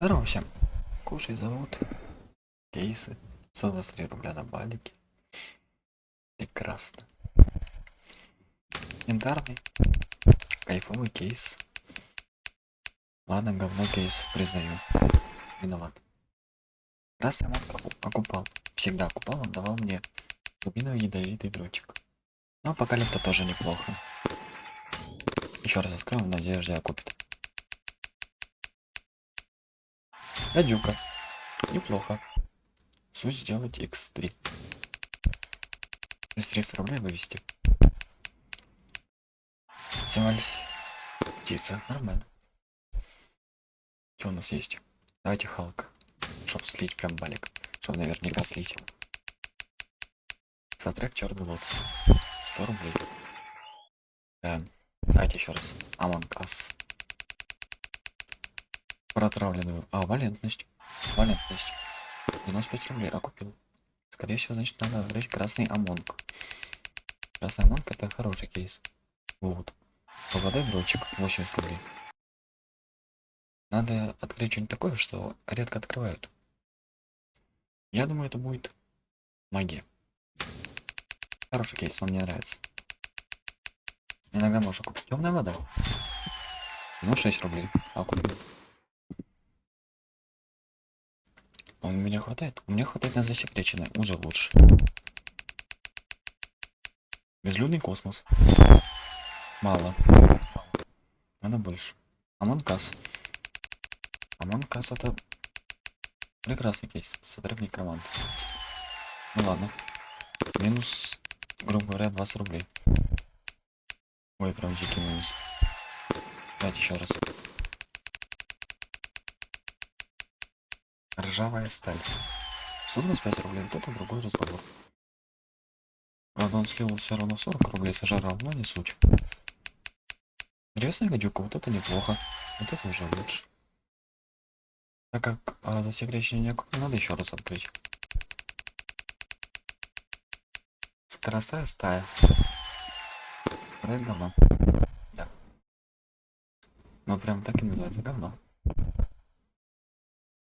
Здорово всем. Кушай зовут. Кейсы. 123 рубля на балике. Прекрасно. Янтарный. Кайфовый кейс. Ладно, говно кейс, признаю. Виноват. Я мод окупал. Всегда окупал, он давал мне рубиновый ядовитый дротик. Но апокалипта тоже неплохо. Еще раз откроем в надежде окупит. Гадюка. Неплохо. Суть сделать x3. Без 300 рублей вывести. Символь птица. Нормально. Что у нас есть? Давайте Халк. Чтоб слить прям балик. Чтоб наверняка слить. Сотрек черный лотс. 100 рублей. Да. Давайте еще раз. Among Us. Протравленную. А, валентность. Валентность. 95 рублей, а купил. Скорее всего, значит, надо открыть красный амонг. Красный амонг это хороший кейс. Вот. Поводай дрочек, 80 рублей. Надо открыть что-нибудь такое, что редко открывают. Я думаю, это будет магия. Хороший кейс, он мне нравится. Иногда можно купить темная вода. Ну, 6 рублей. А купил. У меня хватает? У меня хватает на засекреченное. Уже лучше. Безлюдный космос. Мало. Надо больше. Амонкас. Амонкас это прекрасный кейс. Сотреб некромант. Ну ладно. Минус, грубо говоря, 20 рублей. Ой, прям дикий минус. Давайте еще раз. Ржавая сталь. 125 рублей, вот это другой разговор. Правда, он слил все равно 40 рублей, сожрал, но не суть. Древесная гадюка, вот это неплохо. Вот это уже лучше. Так как а, засекречение не надо еще раз открыть. Скоростая стая. Проект говно. Да. Ну прям так и называется говно.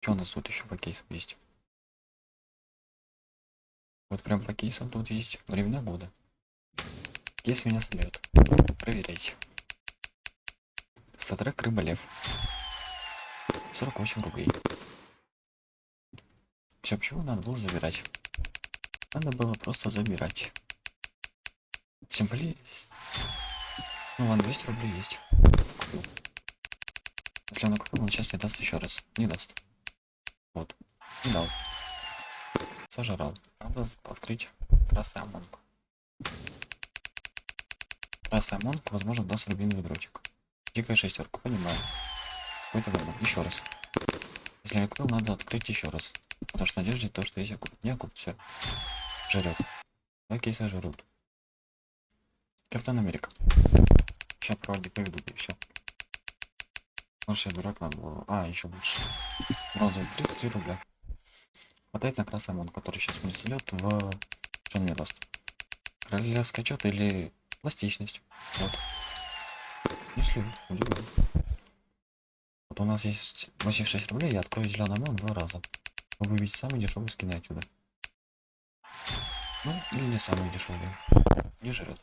Что у нас тут еще по кейсам есть? Вот прям по кейсам тут есть времена года. Кейс меня слет. Проверяйте. Сатрек Рыболев. 48 рублей. Все, почему надо было забирать? Надо было просто забирать. Символи... Ну ладно, 200 рублей есть. Купил. Если он купил, он сейчас не даст еще раз. Не даст. Вот. Дал. Сожрал. Надо открыть красный амонг. Красный амонг, возможно, даст рубиновый дротик. Дикая шестерка, понимаю. Какой-то выбор. Еще раз. Если я купил, надо открыть еще раз. Потому что надежде то, что если купить, не купить, все. Жрет. Два кейса жрут. Капитан Америка. Сейчас проводить приведу и все. Может я дурак надо было. А, еще лучше. Бронзовый 33 рубля. Хватает на красный мон, который сейчас мне слет в... Что он мне даст? Королевский отчет или пластичность. Вот. Если удивлен. Вот у нас есть 86 рублей, я открою зеленый мон два раза. Вы увидите самые дешевые скины отсюда. Ну, или не самые дешевые. Не жрет.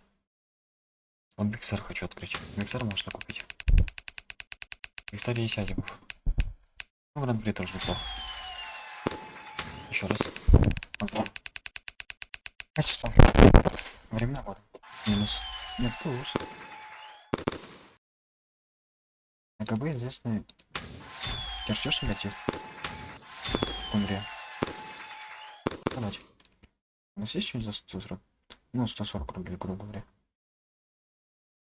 Вот Биксер хочу открыть. Биксер можно купить. Виктория Сядиков. Ну, гран-при тоже неплохо. Еще раз. Антон. Качество. Времена года. Минус. Нет, плюс. АКБ известный чертеж негатив. Умре. Давайте. У нас есть что-нибудь за 140? Ну, 140 рублей, грубо говоря.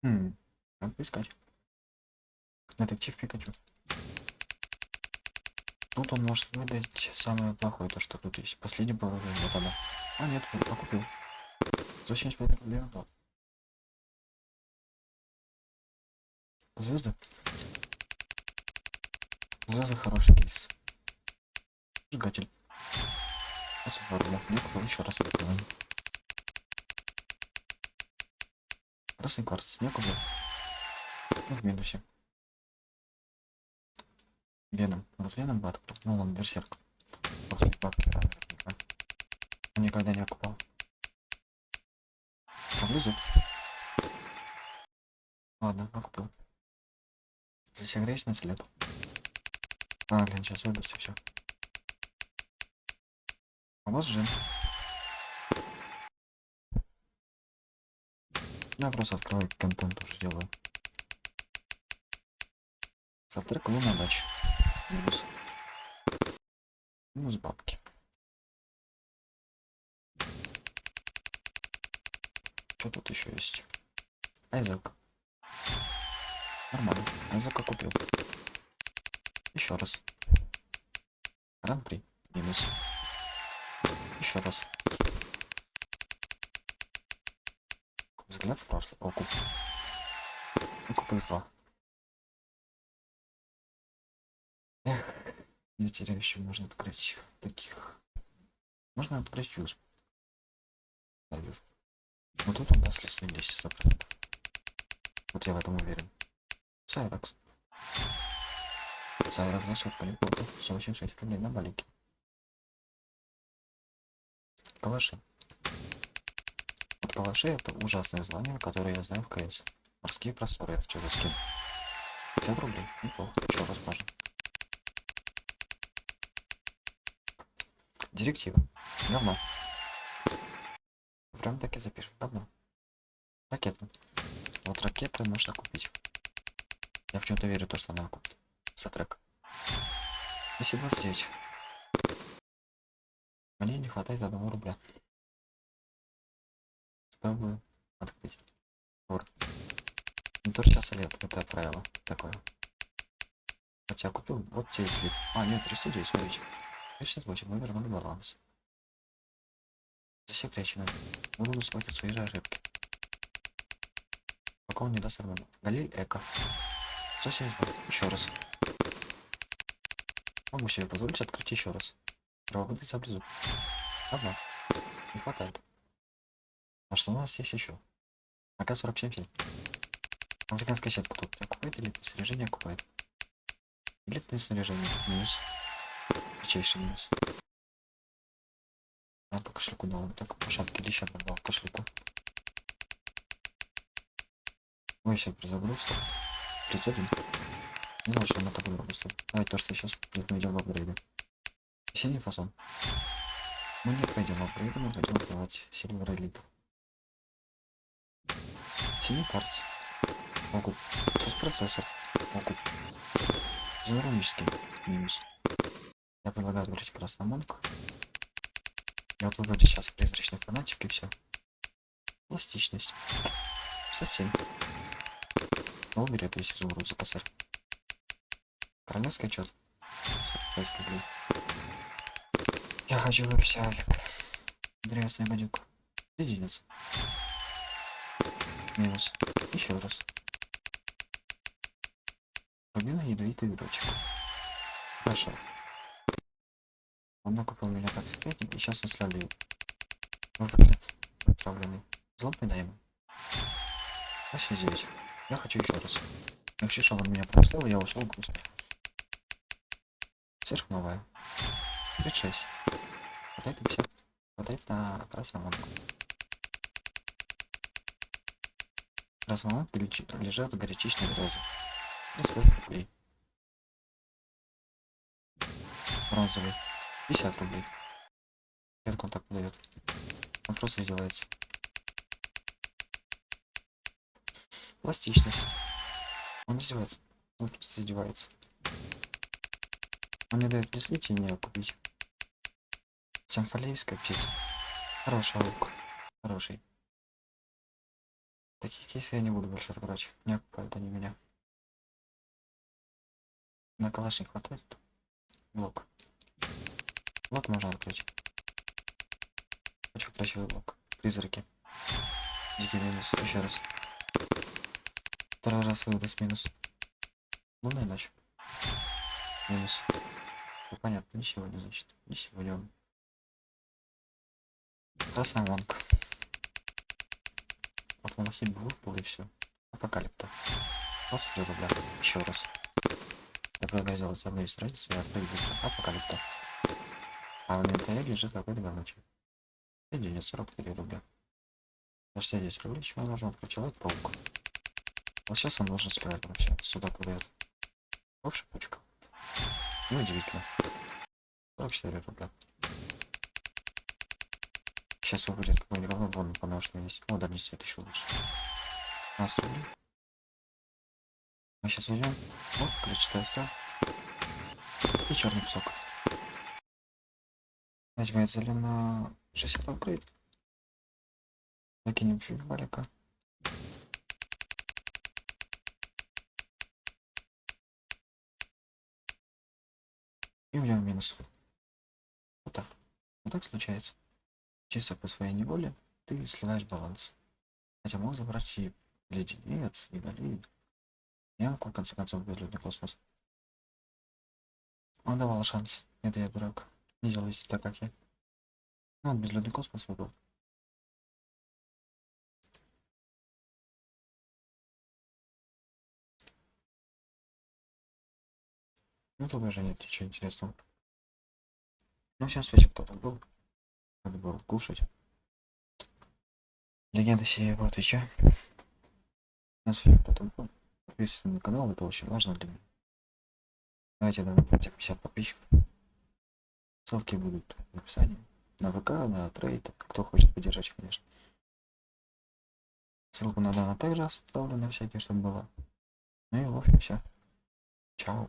Хм, надо поискать. Детектив Пикачу. Тут он может выдать самое плохое, то что тут есть. Последний положение, вот она. А нет, я купил. 175 рублей отдал. Звезды. Звезды хороший кейс. Сжигатель. 22 рубля. Я купил еще раз открываем. Красный кварц. Я купил. Ну, в минусе. Веном. Вот Веном бы открыл. Ну, он берсерк. После. Он никогда не окупал. Заблизу. Ладно, окупил. Засекреченный след. А, блин, сейчас выдаст и все. А вот жен. Я просто открываю контент уже делаю. Завтрак луна дача. Минус. Минус бабки. Что тут еще есть? Айзек. Нормально. Айзека купил. Еще раз. Гран-при. Минус. Еще раз. Взгляд в прошлое. Окуп. Окуп из 2. Эх, не теряющий можно открыть таких. Можно открыть. Даю. Но тут он даст лесный 10 100%. Вот я в этом уверен. Сайракс. Сайракс за сотку липоту. 186 рублей на балике. Калаши. Вот калаши это ужасное звание, которое я знаю в КС. Морские просторы, это за скин? 50 рублей, неплохо, еще раз можно. Директива. Говно. Прям так и запишем. Говно. Ракета. Вот ракеты можно купить. Я в чем-то верю, то, что она купит. За трек. 229. Мне не хватает одного рубля. Чтобы открыть. Вор. То часа лет, это правило такое. Хотя купил, вот тебе слив. А, нет, 309, смотрите. 68, мы вернули баланс. Засекречено. Буду смотреть свои же ошибки. Пока он не даст арману. Галиль Эко. 172. Еще раз. Могу себе позволить открыть еще раз. Правобытный заблизу. Одна. Не хватает. А что у нас есть еще? АК-47 Американская сетка тут окупает или снаряжение окупает? Элитное снаряжение. Минус. Редчайший минус. А по кошельку дал. Так, по шапке леща дал кошельку. Ой, все, перезагрузка. 31. Не знал, что она так дорого стоит. Давайте то, что сейчас мы идем в апгрейды. Синий фасон. Мы не пойдем в апгрейды, мы пойдем открывать Silver Elite. Синий карц. Могут. Сос процессор. Могут. Изоронический. Минус. Я предлагаю открыть красный монк. Я вот выбрать сейчас призрачный фанатик и все. Пластичность. 67. Ну, берет весь изумруд за косарь. Королевский отчет. 45 рублей. Я хочу вообще авик. Древесная гадюка. Единиц. Минус. Еще раз. Рубина ядовитый дурачек. Хорошо. Он накупил меня как секретник, и сейчас он славливает. Выглядит отравленный. Злобный даем. 89. Я хочу еще раз. Я хочу, чтобы он меня простил, и я ушел грустно. Сверхновая. 36. Хватает 50. Хватает на красную лампу. Красная лампа лежат горячичные розы. 35 рублей. Бронзовый. 50 рублей. Редко он так подает. Он просто издевается. Пластичность. Он издевается. Он просто издевается. Он не дает и мне купить. Симфолейская птица. Хороший лук. Хороший. Такие кейсы я не буду больше открывать. Не окупают они меня. На калаш хватает. Блок. Блок можно открыть. Хочу красивый блок. Призраки. Дикий минус. Еще раз. Второй раз выдаст минус. Лунная ночь. Минус. Ну, понятно, не сегодня, значит. Не сегодня он. Красная вонка. Вот монахи выпал и все. Апокалипта. 23 рубля. Еще раз. Я предлагаю сделать обновить страницу и открыть быстро апокалипта. А в инвентаре лежит какой-то говночек. И денег 43 рубля. За 69 рублей чего можно открыть человек-паук. Вот сейчас он должен справить вообще. Сюда куда-то. В шипучка. Неудивительно. 44 рубля. Сейчас выйдет какой-нибудь говно, вон потому что есть. О, да, не свет еще лучше. 15 рублей. Мы сейчас уйдем. Вот, ключ стал. И черный песок. Возьмем зелено 60 апгрейд. Закинем чуть валика. И уйдем в минус. Вот так. Вот так случается. Чисто по своей неволе ты сливаешь баланс. Хотя мог забрать и леденец, и галит. Я, в конце концов, безлюдный космос. Он давал шанс. Это я дурак. Не делайте так, как я. Он безлюдный космос выбрал. Ну, тут уже нет ничего интересного. Ну, всем свете кто-то был. Надо было кушать. Легенда сеева Твича. На свете кто-то был. Подписывайтесь на канал, это очень важно для меня. Давайте давайте 50 подписчиков. Ссылки будут в описании. На ВК, на трейд, кто хочет поддержать, конечно. Ссылку на данный также оставлю на всякие, чтобы было. Ну и в общем все. Чао.